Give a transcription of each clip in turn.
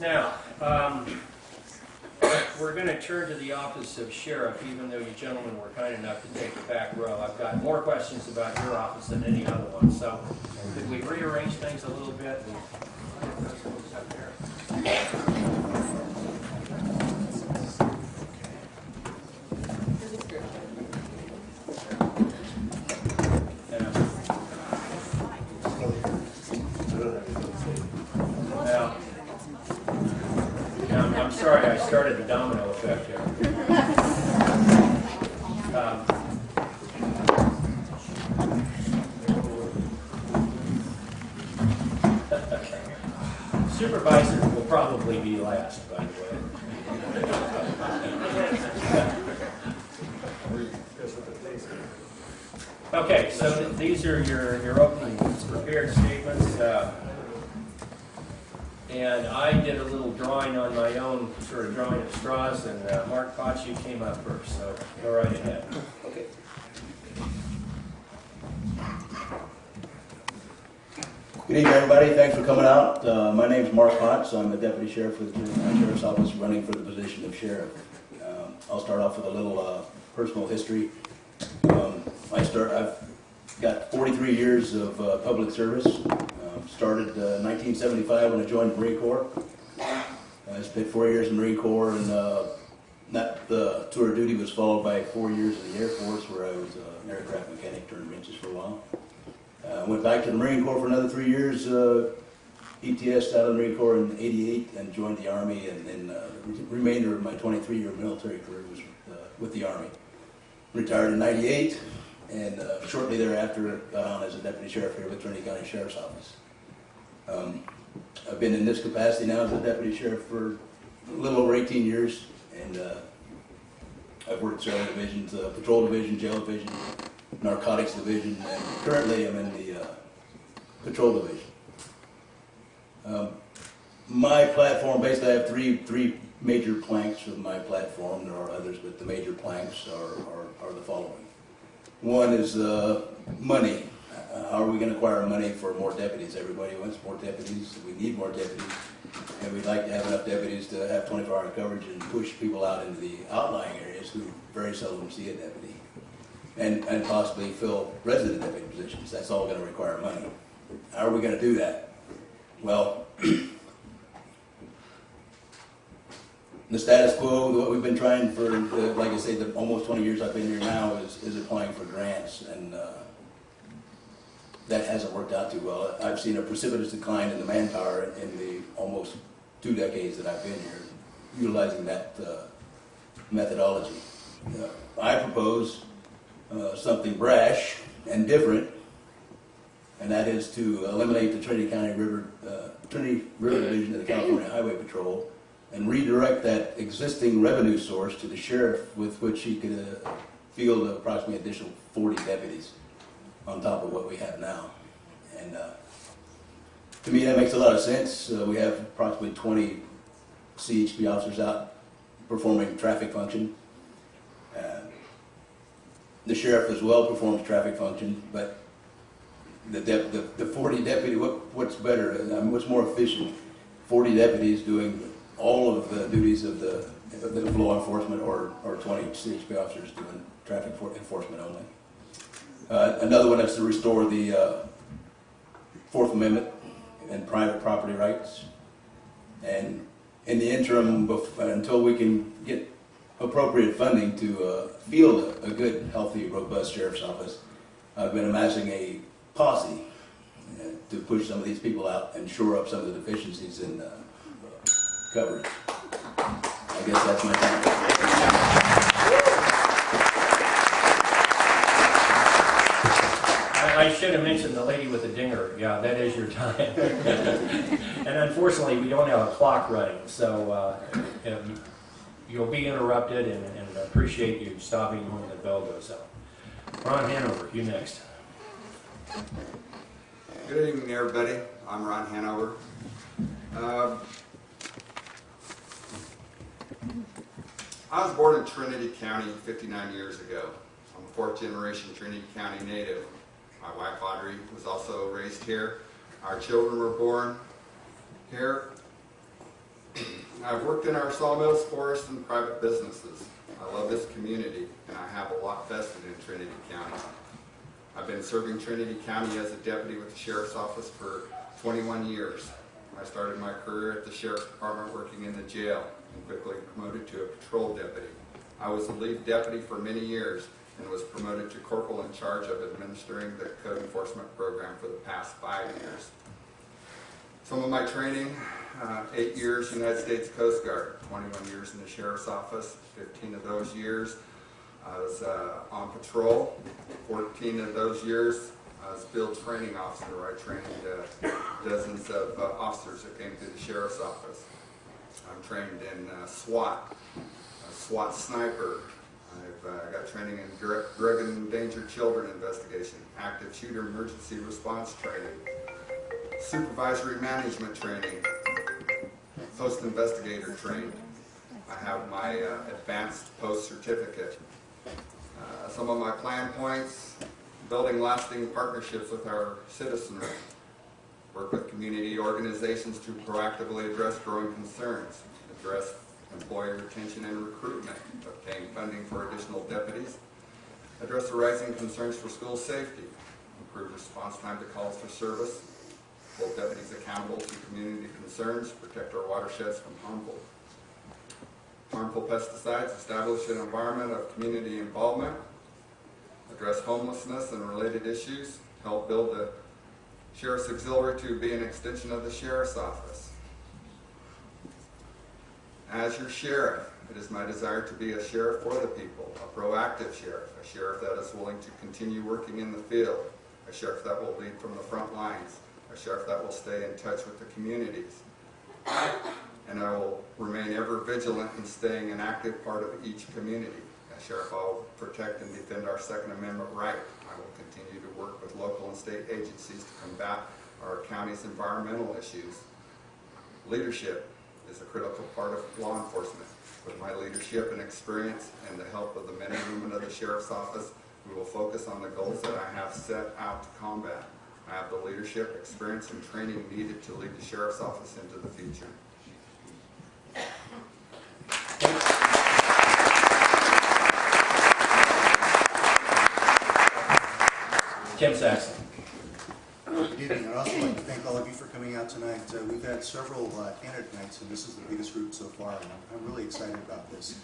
Now, um, we're going to turn to the office of sheriff, even though you gentlemen were kind enough to take the back row. I've got more questions about your office than any other one, so could we rearrange things a little bit? and get those folks up there? Yeah. Now, now, I'm- I'm sorry, I started the domino effect here. Um, Supervisor will probably be last, by the way. Okay, so th- these are your, your opening prepared statements. uh, And I did a little drawing on my own, sort of drawing of straws, and uh, Mark Potts, came up first, so go right ahead. Okay. Good evening, everybody. Thanks for coming out. Uh, My is Mark Potts. I'm the deputy sheriff with the Sheriff's Office, running for the position of sheriff. Um, I'll start off with a little uh, personal history. Um, I start, I've got 43 years of uh, public service. Started uh, 1975 when I joined the Marine Corps. I spent four years in the Marine Corps, and uh, that the tour of duty was followed by four years in the Air Force, where I was uh, an aircraft mechanic, turned wrenches for a while. Uh, went back to the Marine Corps for another three years, uh, ETS out of the Marine Corps in '88, and joined the Army, and then uh, the remainder of my 23-year military career was uh, with the Army. Retired in '98, and uh, shortly thereafter got on as a deputy sheriff here with Trinity County Sheriff's Office. Um, I've been in this capacity now as a deputy sheriff for a little over 18 years, and uh, I've worked several divisions, uh, patrol division, jail division, narcotics division, and currently I'm in the uh, patrol division. Um, My platform, basically I have three, three major planks of my platform, there are others, but the major planks are, are, are the following. One is uh, money. Uh, How are we going to acquire money for more deputies? Everybody wants more deputies, we need more deputies, and we'd like to have enough deputies to have 24-hour coverage and push people out into the outlying areas who very seldom see a deputy, and, and possibly fill resident deputy positions. That's all going to require money. How are we going to do that? Well, the status quo, what we've been trying for, the- like I say, the almost 20 years I've been here now, is, is applying for grants, and uh, that hasn't worked out too well. I've seen a precipitous decline in the manpower in the almost two decades that I've been here, utilizing that uh, methodology. Uh, I propose uh, something brash and different, and that is to eliminate the Trinity County River, uh, Trinity River Division of the California Highway Patrol and redirect that existing revenue source to the sheriff with which he could uh, field approximately additional 40 deputies on top of what we have now. And uh, to me, that makes a lot of sense. Uh, We have approximately 20 CHP officers out performing traffic function. Uh, The sheriff as well performs traffic function, but the the, the forty deputy, what, what's better, I mean, what's more efficient? Forty deputies doing all of the duties of the, of the law enforcement or, or twenty CHP officers doing traffic for- enforcement only. Uh, another one is to restore the, uh, Fourth Amendment and private property rights. And in the interim, until we can get appropriate funding to, uh, field a, a good, healthy, robust sheriff's office, I've been amassing a posse uh, to push some of these people out and shore up some of the deficiencies in uh, coverage. I guess that's my comment. I should have mentioned the lady with the dinger, yeah, that is your time. And unfortunately, we don't have a clock running, so uh, um, you'll be interrupted and and appreciate you stopping when the bell goes up. Ron Hanover, you next. Good evening, everybody. I'm Ron Hanover. Um, I was born in Trinity County 59 years ago. I'm a fourth generation Trinity County native. My wife Audrey was also raised here. Our children were born here. I've worked in our sawmills, forests, and private businesses. I love this community, and I have a lot vested in Trinity County. I've been serving Trinity County as a deputy with the Sheriff's Office for 21 years. I started my career at the Sheriff's Department working in the jail and quickly promoted to a patrol deputy. I was the lead deputy for many years and was promoted to corporal in charge of administering the code enforcement program for the past five years. Some of my training, uh, eight years United States Coast Guard, 21 years in the Sheriff's Office, 15 of those years I was uh, on patrol, 14 of those years I was field training officer. I trained uh, dozens of uh, officers that came through the Sheriff's Office. I'm trained in uh, SWAT, SWAT sniper. I've uh, got training in drug and endangered children investigation, active shooter emergency response training, supervisory management training, POST investigator training. I have my uh, advanced POST certificate. Uh, Some of my plan points, building lasting partnerships with our citizenry, work with community organizations to proactively address growing concerns, address employee retention and recruitment, obtain funding for additional deputies, address the rising concerns for school safety, improve response time to calls for service, hold deputies accountable to community concerns, protect our watersheds from harmful harmful pesticides, establish an environment of community involvement, address homelessness and related issues, help build the Sheriff's Auxiliary to be an extension of the Sheriff's Office. As your sheriff, it is my desire to be a sheriff for the people, a proactive sheriff, a sheriff that is willing to continue working in the field, a sheriff that will lead from the front lines, a sheriff that will stay in touch with the communities. And I will remain ever vigilant in staying an active part of each community. As sheriff, I will protect and defend our Second Amendment right. I will continue to work with local and state agencies to combat our county's environmental issues. Leadership is a critical part of law enforcement. With my leadership and experience and the help of the men and women of the Sheriff's Office, we will focus on the goals that I have set out to combat. I have the leadership, experience, and training needed to lead the Sheriff's Office into the future. Tim Saxon. Good evening. I'd also like to thank all of you for coming out tonight. Uh, We've had several uh, candidate nights, and this is the biggest group so far, and I'm- really excited about this.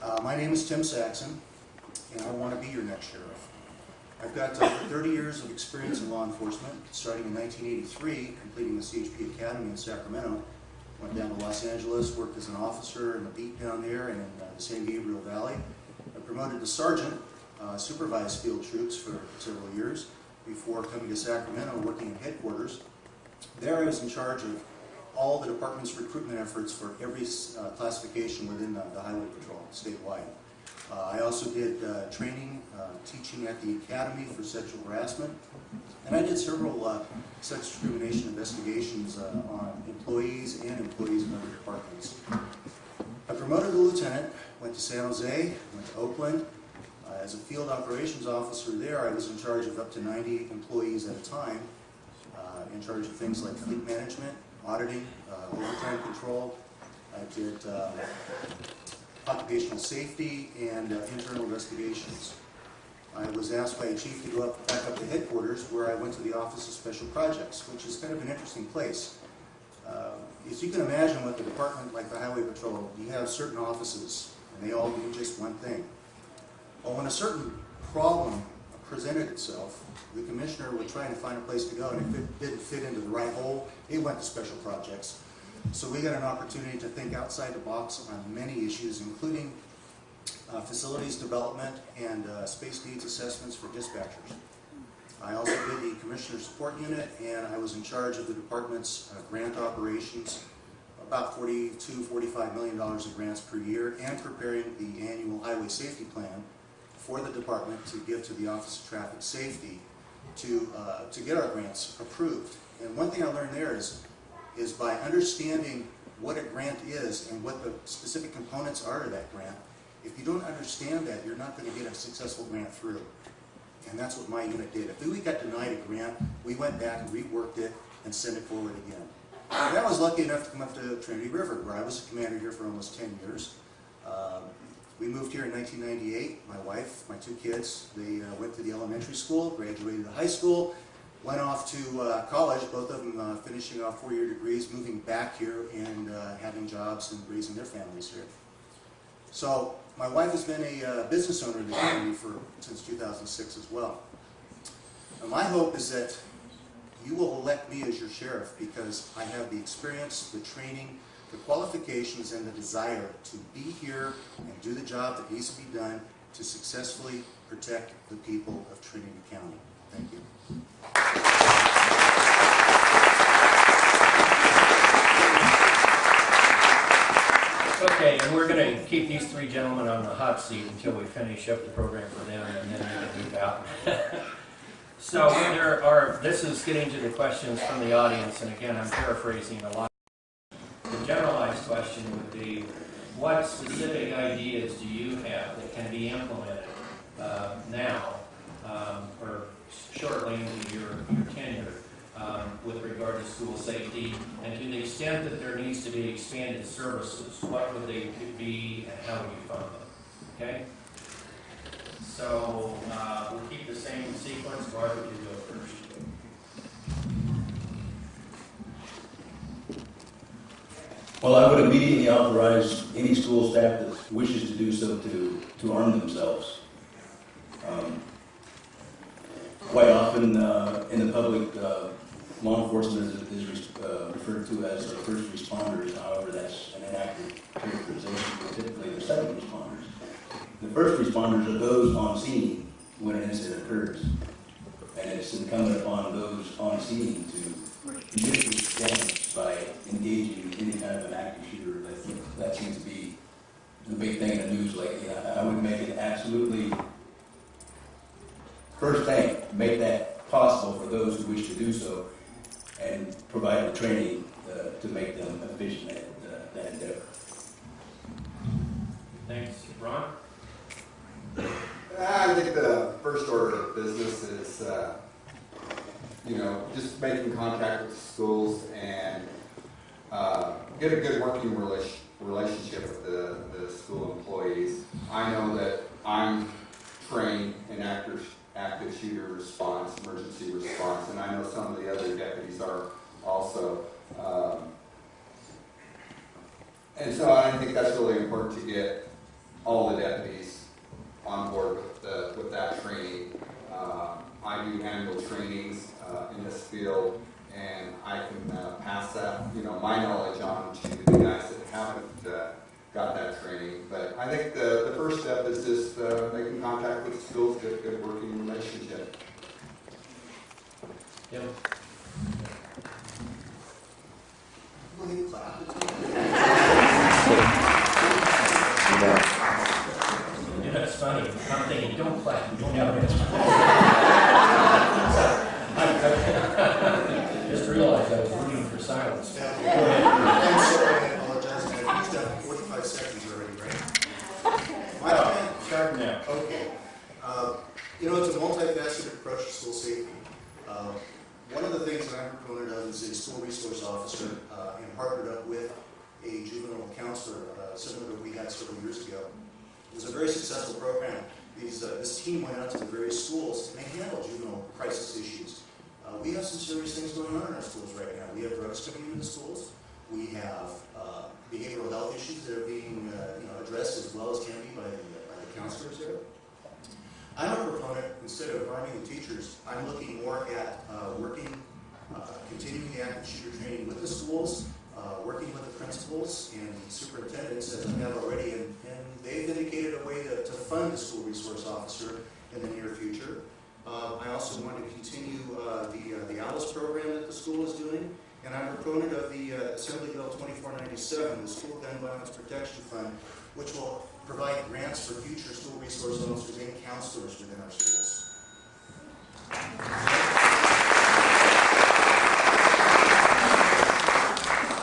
Uh, My name is Tim Saxon, and I want to be your next sheriff. I've got over 30 years of experience in law enforcement, starting in 1983, completing the CHP Academy in Sacramento. Went down to Los Angeles, worked as an officer in the beat down there and in uh, the San Gabriel Valley. I promoted to sergeant, uh, supervised field troops for several years before coming to Sacramento, working in headquarters. There I was in charge of all the department's recruitment efforts for every uh, classification within the the Highway Patrol statewide. Uh, I also did uh, training, uh, teaching at the Academy for sexual harassment, and I did several uh, sex discrimination investigations uh, on employees and employees in other departments. I promoted to lieutenant, went to San Jose, went to Oakland. Uh, As a field operations officer there, I was in charge of up to 90 employees at a time, uh, in charge of things like fleet management, auditing, uh, overtime control. I did occupational safety and internal investigations. I was asked by a chief to go up, back up to headquarters where I went to the Office of Special Projects, which is kind of an interesting place. Uh, As you can imagine with a department like the Highway Patrol, you have certain offices and they all do just one thing. Well, when a certain problem presented itself, the commissioner would try to find a place to go, and if it didn't fit into the right hole, it went to special projects. So we got an opportunity to think outside the box on many issues, including uh, facilities development and uh, space needs assessments for dispatchers. I also did the Commissioner Support Unit, and I was in charge of the department's uh, grant operations, about 42, 45 million dollars in grants per year, and preparing the annual highway safety plan for the department to give to the Office of Traffic Safety to, uh, to get our grants approved. And one thing I learned there is, is by understanding what a grant is and what the specific components are to that grant, if you don't understand that, you're not going to get a successful grant through. And that's what my unit did. If we got denied a grant, we went back and reworked it and sent it forward again. And I was lucky enough to come up to Trinity River, where I was a commander here for almost 10 years. Um, We moved here in 1998. My wife, my two kids, they uh, went to the elementary school, graduated high school, went off to uh, college, both of them uh, finishing off four-year degrees, moving back here and uh, having jobs and raising their families here. So my wife has been a uh, business owner in the community for, since 2006 as well. And my hope is that you will elect me as your sheriff because I have the experience, the training, the qualifications, and the desire to be here and do the job that needs to be done to successfully protect the people of Trinity County. Thank you. Okay, and we're going to keep these three gentlemen on the hot seat until we finish up the program for them, and then we can move out. So there are, this is getting to the questions from the audience, and again, I'm paraphrasing a lot. Question would be, what specific ideas do you have that can be implemented uh, now, um, or shortly into your your tenure, um, with regard to school safety? And to the extent that there needs to be expanded services, what would they be and how would you fund them? Okay? So, uh, we'll keep the same sequence. Barbara, you go first. Well, I would immediately authorize any school staff that wishes to do so to, to arm themselves. Um, Quite often, uh, in the public, uh, law enforcement is, is uh, referred to as the first responders, however, that's an inaccurate characterization, typically they're second responders. The first responders are those on scene when an incident occurs. And it's incumbent upon those on scene to mitigate damage by engaging in any kind of an active shooter. I think that seems to be the big thing in the news lately. I I would make it absolutely, first thing, make that possible for those who wish to do so and provide the training uh, to make them efficient at uh, that endeavor. Thanks. Ron? I think the first order of business is, uh, you know, just making contact with schools and uh, get a good working relation- relationship with the, the school employees. I know that I'm trained in active, active shooter response, emergency response, and I know some of the other deputies are also. Um, And so I think that's really important to get all the deputies on board with, the, with that training. Uh, I do handle trainings uh, in this field, and I can uh, pass that, you know, my knowledge on to the guys that haven't uh, got that training. But I think the, the first step is just uh, making contact with the schools, get a good working relationship. Yep. Will you clap? You know, it's funny. I'm thinking, don't clap. You don't have it. Just realized I was rooting for silence. I'm sorry, I apologize. I've used up 45 seconds already, right? My plan, Start now. Okay. Uh, You know, it's a multifaceted approach to school safety. Uh, One of the things that I'm a proponent of a school resource officer uh, and partnered up with a juvenile counselor, uh, similar to what we had several years ago. It was a very successful program. These, uh, this team went out to the various schools and they handled juvenile crisis issues. Uh, We have some serious things going on in our schools right now. We have drugs coming into the schools. We have uh, behavioral health issues that are being, uh, you know, addressed as well as can be by the, by the counselors there. I'm a proponent, instead of arming the teachers, I'm looking more at uh, working, continuing the active shooter training with the schools, uh, working with the principals and superintendents, as we have already, and, and they've indicated a way to, to fund the school resource officer in the near future. Uh, I also want to continue uh, the, uh, the ALICE program that the school is doing, and I'm a proponent of the uh, Assembly Bill 2497, the School Gun Violence Protection Fund, which will provide grants for future school resource officers and counselors within our schools.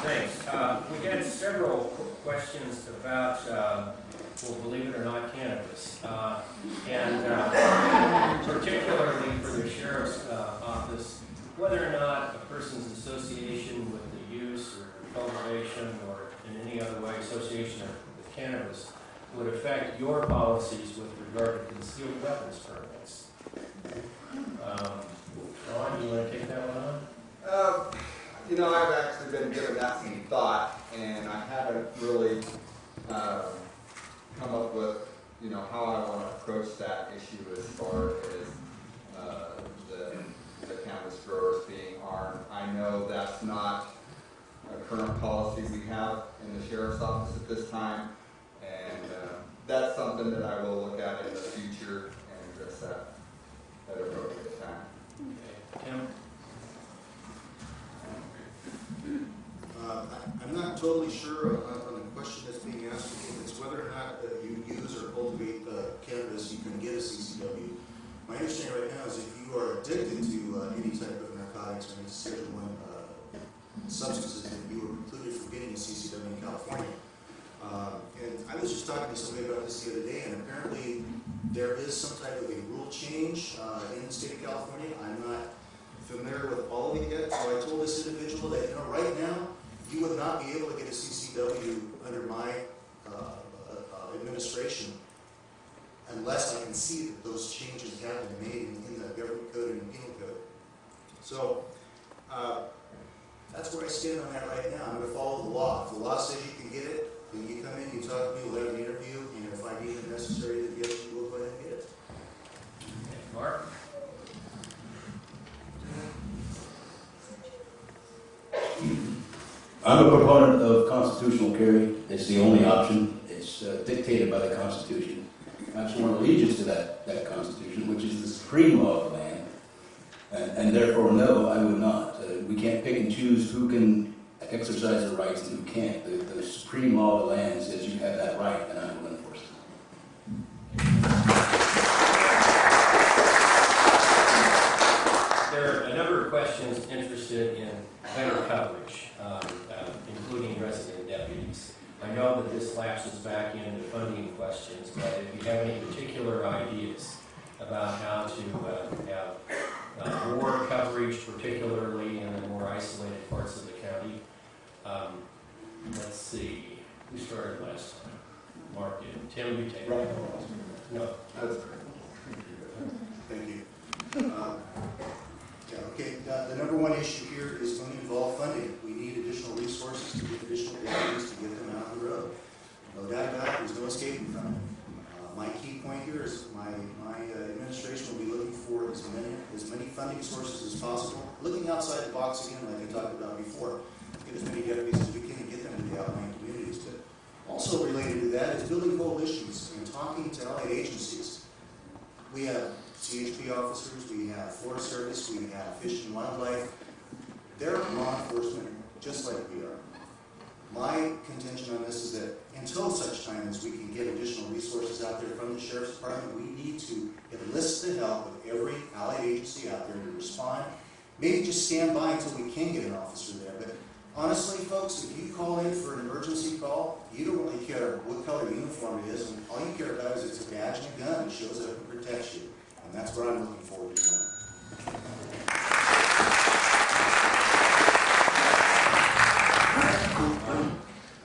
Thanks. Uh, We had several questions about, uh, well, believe it or not, cannabis. Uh, And uh, particularly for the sheriff's uh, office, whether or not a person's association with the use or cultivation or in any other way association with cannabis would affect your policies with regard to concealed weapons permits. Um, Ron, you want to take that one on? Uh, You know, I've actually been giving that some thought, and I haven't really um, come up with, you know, how I want to approach that issue as far as uh, the the cannabis growers being armed. I know that's not a current policy we have in the sheriff's office at this time, and uh, that's something that I will look at in the future and address that at appropriate time. Okay. Tim? Uh, I'm not totally sure on on the question that's being asked, if it's whether or not uh, you use or cultivate uh, cannabis, you can get a CCW. My understanding right now is if you are addicted to uh, any type of narcotics or any Schedule uh, substances, that you are precluded from getting a CCW in California. And I was just talking to somebody about this the other day, and apparently there is some type of a rule change in the state of California. I'm not familiar with all of it yet, so I told this individual that, you know, right now, you would not be able to get a CCW under my uh, uh, uh, administration unless I can see that those changes have been made in in the government code and penal code. So, uh, that's where I stand on that right now. I'm gonna follow the law. If the law says you can get it, then you come in, you talk to me, we'll have an interview, and if I deem it necessary, yes, you will go ahead and get it. Mark? I'm a proponent of constitutional carry. It's the only option. It's uh, dictated by the Constitution. I've sworn allegiance to that, that Constitution, which is the supreme law of the land. And, and therefore, no, I would not. Uh, we can't pick and choose who can exercise their rights and who can't. The, the supreme law of the land says you have that right, and I will enforce it. There are a number of questions interested in better coverage, um, uh, including resident deputies. I know that this lapses back into funding questions, but if you have any particular ideas about how to uh, have uh, more coverage, particularly in the more isolated parts of the county, um, let's see, who started last time? Mark did. Tim, you take it. No. That's Thank you. Um, Yeah, okay, uh, the number one issue here is going to involve funding. We need additional resources to get additional deputies to get them out on the road. About there's no escaping from it. Uh, My key point here is my, my uh, administration will be looking for as many, as many funding sources as possible, looking outside the box again, like I talked about before. Get as many deputies as we can and get them into the outlying communities. But also related to that is building coalitions and talking to allied agencies. We have CHP officers, we have Forest Service, we have Fish and Wildlife. They're law enforcement just like we are. My contention on this is that until such time as we can get additional resources out there from the sheriff's department, we need to enlist the help of every allied agency out there to respond. Maybe just stand by until we can get an officer there, but honestly, folks, if you call in for an emergency call, you don't really care what color uniform it is, and all you care about is it's a badge and a gun that shows up and protects you. And that's what I'm looking forward to.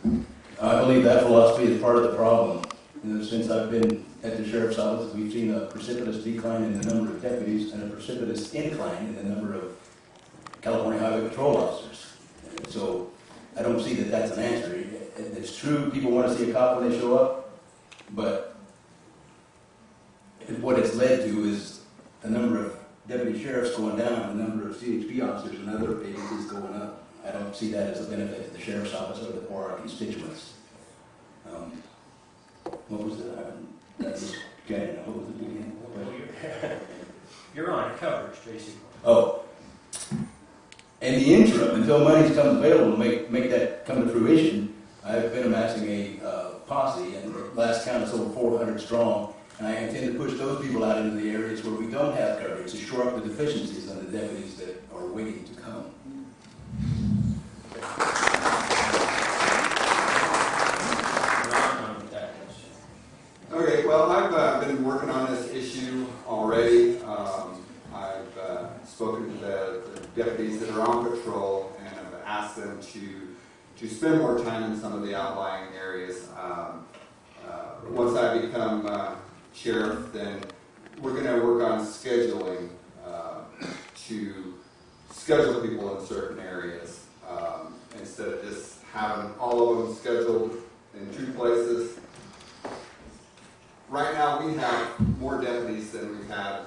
I believe that philosophy is part of the problem. You know, since I've been at the sheriff's office, we've seen a precipitous decline in the number of deputies and a precipitous incline in the number of California Highway Patrol officers. So I don't see that that's an answer. It's true, people want to see a cop when they show up, but what it's led to is a number of deputy sheriffs going down, a number of CHP officers and other agencies going up. I don't see that as a benefit to the sheriff's office or the, or our constituents. Um, What was the, that was, what was the beginning? Well, you're- You're on coverage, basically. Oh. In the interim, until money's come available to make, make that come to fruition, I've been amassing a uh, posse, and the last count is over four hundred strong, and I intend to push those people out into the areas where we don't have coverage to shore up the deficiencies on the deputies that are waiting to come. Ron, on that question. Okay, well, I've uh, been working on this issue already. Um, I've uh, spoken to the the deputies that are on patrol and have asked them to, to spend more time in some of the outlying areas. Um, uh, Once I become uh, sheriff, then we're gonna work on scheduling uh, to schedule people in certain areas. um, Instead of just having all of them scheduled in two places. Right now, we have more deputies than we've had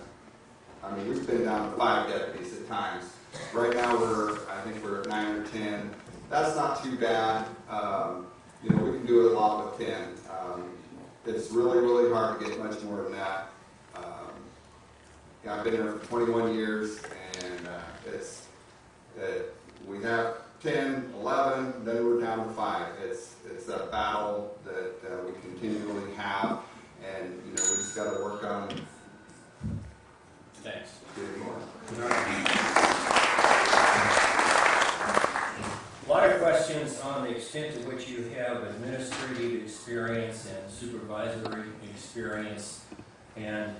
I mean, we've been down to five deputies at times. Right now, we're, I think we're at nine or ten. That's not too bad. Um, you know, we can do a lot with ten. Um, it's really, really hard to get much more than that. Um, yeah, I've been here for twenty-one years, and, uh, it's, it, we have 10, 11, then we're down to five. It's, it's a battle that, uh, we continually have, and, you know, we just gotta work on Thanks. getting more. A lot of questions on the extent to which you have administrative experience and supervisory experience, and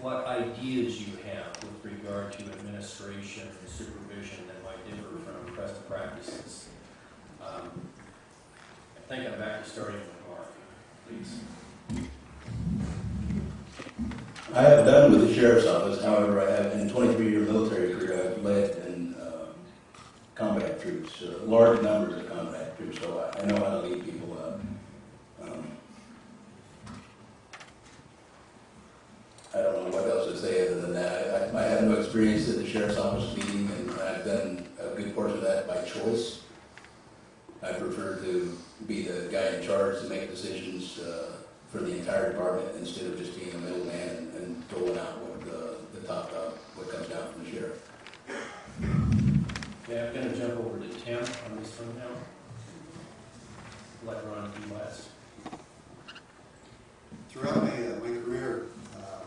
what ideas you have with regard to administration and supervision that might differ from present practices. Um, I think I'm back to starting with Mark, please. I have done with the sheriff's office, however, I have, in twenty-three year military career, I've led in, uh, combat troops, uh, large numbers of combat troops, so I, I know how to lead people up. Um, I don't know what else to say other than that, I, Experience at the sheriff's office meeting, and I've done a good portion of that by choice. I prefer to be the guy in charge to make decisions, uh, for the entire department instead of just being a middleman and, and doling out what the, the top dog, what comes down from the sheriff. Okay, I'm gonna jump over to Tim on this one now. Let Ron do last. Throughout my, uh, my career, uh,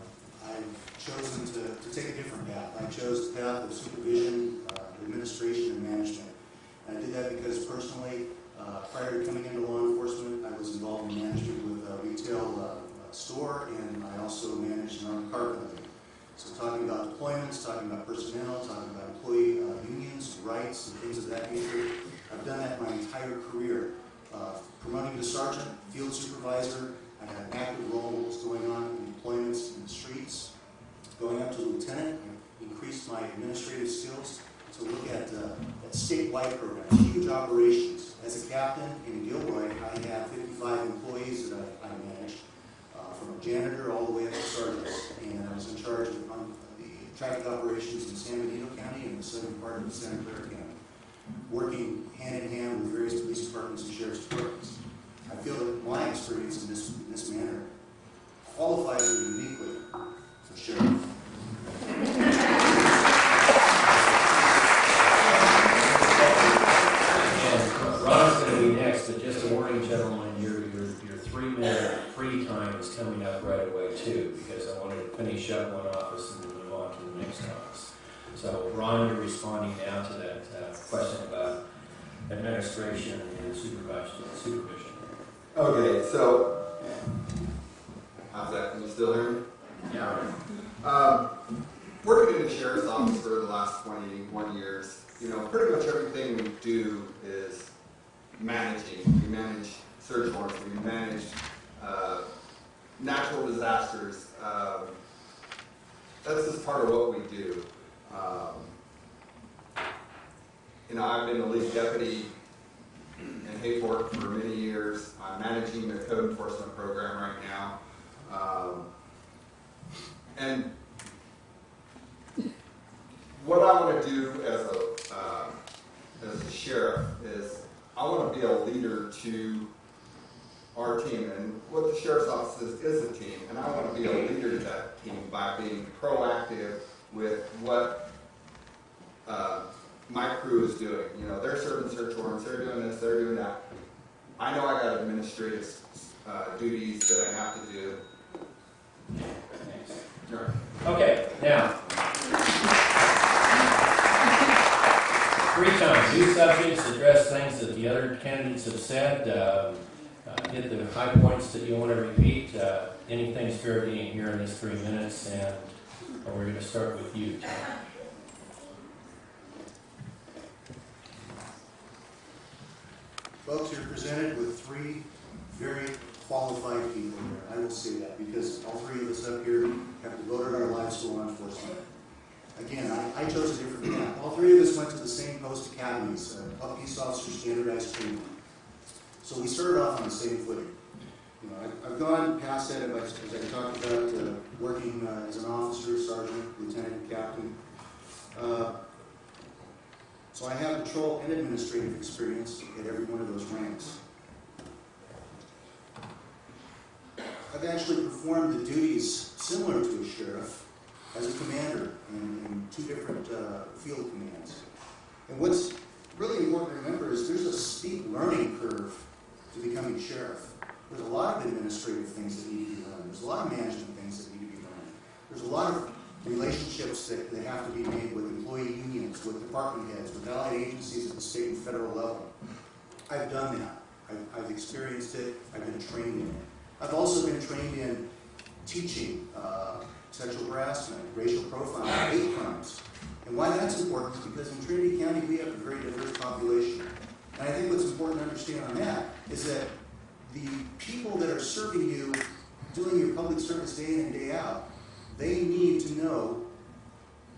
I've chosen to, to take a different path. I chose the path of supervision, uh, administration, and management. And I did that because personally, uh, prior to coming into law enforcement, I was involved in management with a retail uh, uh, store, and I also managed an armed car company. So talking about deployments, talking about personnel, talking about employee uh, unions, rights, and things of that nature. I've done that my entire career. Uh, Promoting to sergeant, field supervisor, I had an active role in what was going on in deployments in the streets. Going up to lieutenant, I increased my administrative skills to look at, uh, at statewide programs, huge operations. As a captain in Gilroy, I had 55 employees that I, I managed, uh, from a janitor all the way up to sergeants. And I was in charge of um, the traffic operations in San Benito County and the southern part of Santa Clara County, working hand in hand with various police departments and sheriff's departments. I feel that my experience in this, in this manner qualifies me uniquely So Ron, you're responding now to that, uh, question about administration and supervision, supervision. Okay, so, how's that, can you still hear me? Yeah. Um, working in the sheriff's office for the last twenty-one years, you know, pretty much everything we do is managing. We manage search warrants, we manage, uh, natural disasters. Um, that's just part of what we do. Um, you know, I've been the lead deputy in Hayfork for many years. I'm managing the code enforcement program right now. Um, and what I want to do as a, uh, as a sheriff is I want to be a leader to our team. And what the sheriff's office is, is a team. And I want to be a leader to that team by being proactive with what uh, my crew is doing. You know, they're serving search warrants, they're doing this, they're doing that. I know I got administrative uh, duties that I have to do. Okay, now. Three times, new subjects, address things that the other candidates have said, um, uh, hit the high points that you want to repeat. Uh, Anything's fair game here in these three minutes, and uh, we're going to start with you, Tom. Folks, you're presented with three very qualified people here. I will say that because all three of us up here have devoted our lives to law enforcement. Again, I, I chose a different path. All three of us went to the same POST academies, uh, Peace Officer Standardized Training. So we started off on the same footing. You know, I've, I've gone past that, as I, talked about, uh, working uh, as an officer, sergeant, lieutenant, captain. Uh, so I have patrol and administrative experience at every one of those ranks. I've actually performed the duties similar to a sheriff as a commander in, in two different uh, field commands. And what's really important to remember is there's a steep learning curve to becoming sheriff. There's a lot of administrative things that need to be learned. There's a lot of management things that need to be learned. There's a lot of relationships that, that have to be made with employee unions, with department heads, with allied agencies at the state and federal level. I've done that. I've, I've experienced it. I've been trained in it. I've also been trained in teaching uh, sexual harassment, racial profiling, hate crimes. And why that's important is because in Trinity County we have a very diverse population. And I think what's important to understand on that is that the people that are serving you, doing your public service day in and day out, they need to know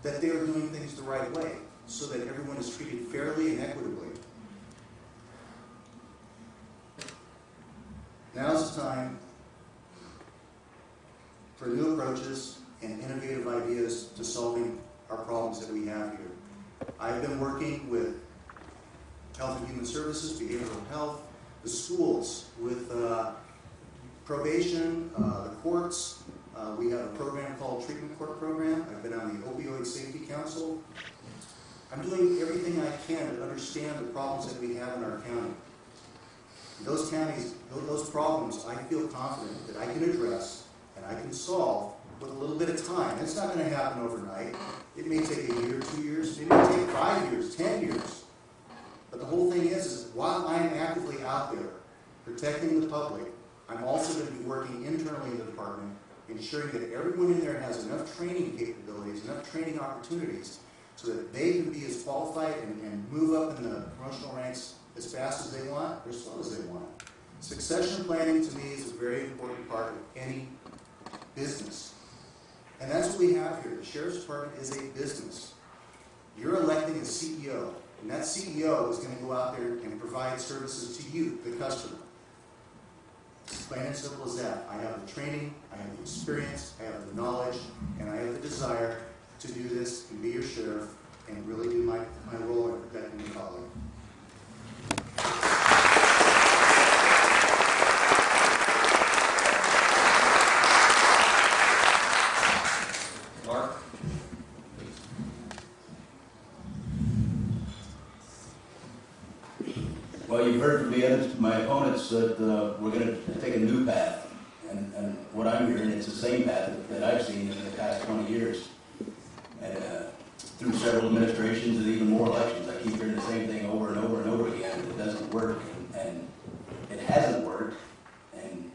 that they are doing things the right way so that everyone is treated fairly and equitably. Now's the time for new approaches and innovative ideas to solving our problems that we have here. I've been working with Health and Human Services, Behavioral Health, the schools, with uh, probation, uh, the courts. Uh, we have a program called Treatment Court Program. I've been on the Opioid Safety Council. I'm doing everything I can to understand the problems that we have in our county. Those counties, those problems, I feel confident that I can address and I can solve with a little bit of time. It's not going to happen overnight. It may take a year, two years, it may take five years, ten years. But the whole thing is, is while I'm actively out there protecting the public, I'm also going to be working internally in the department, ensuring that everyone in there has enough training capabilities, enough training opportunities, so that they can be as qualified and, and move up in the promotional ranks as fast as they want, or as slow as they want. Succession planning to me is a very important part of any business. And that's what we have here. The sheriff's department is a business. You're electing a CEO, and that CEO is going to go out there and provide services to you, the customer. It's plain and simple as that. I have the training, I have the experience, I have the knowledge, and I have the desire to do this and be your sheriff and really do my, my role in protecting the public. Mark? You've heard from the my opponents, that uh, we're going to take a new path. And, and what I'm hearing, it's the same path that I've seen in the past 20 years. And uh, through several administrations and even more elections, I keep hearing the same thing over and over and over again. It doesn't work, and it hasn't worked. And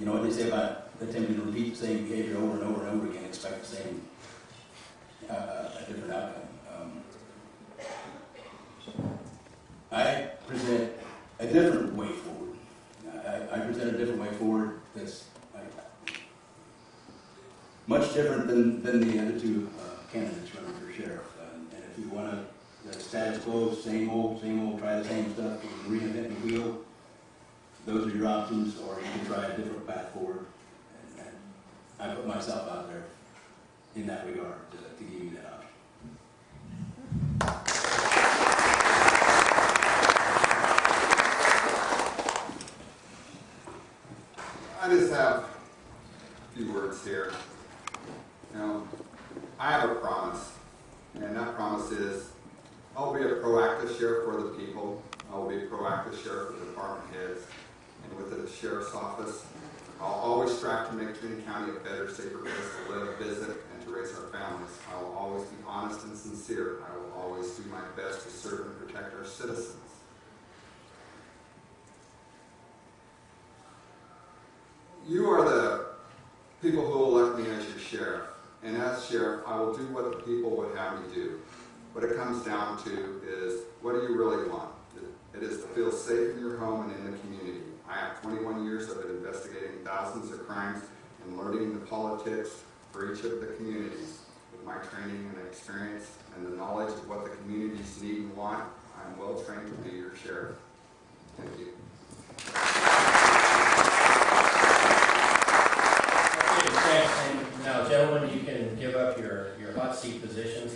you know what they say about attempting to repeat the same behavior over and over and over again, expect the same, uh, a different outcome. Um, I present a different way forward. I, I present a different way forward that's I- much different than, than the other two uh, candidates running for sheriff. And and if you want to, the status quo, same old, same old, try the same stuff, reinvent the wheel, those are your options, or you can try a different path forward. And- and I put myself out there in that regard to, to give you that option. I just have a few words here. You know, I have a promise, and that promise is I'll be a proactive sheriff for people. I will be proactive sheriff the department heads and with the sheriff's office. I'll always strive to make Trinity County a better, safer place to live, visit, and to raise our families. I will always be honest and sincere. I will always do my best to serve and protect our citizens. You are the people who elect me as your sheriff. And as sheriff, I will do what the people would have me do. What it comes down to is, what do you really want? It is to feel safe in your home and in the community. I have 21 years of investigating thousands of crimes and learning the politics for each of the communities. With my training and experience and the knowledge of what the communities need and want, I am well trained to be your sheriff. Thank you. Now, uh, gentlemen, you can give up your, your hot seat positions.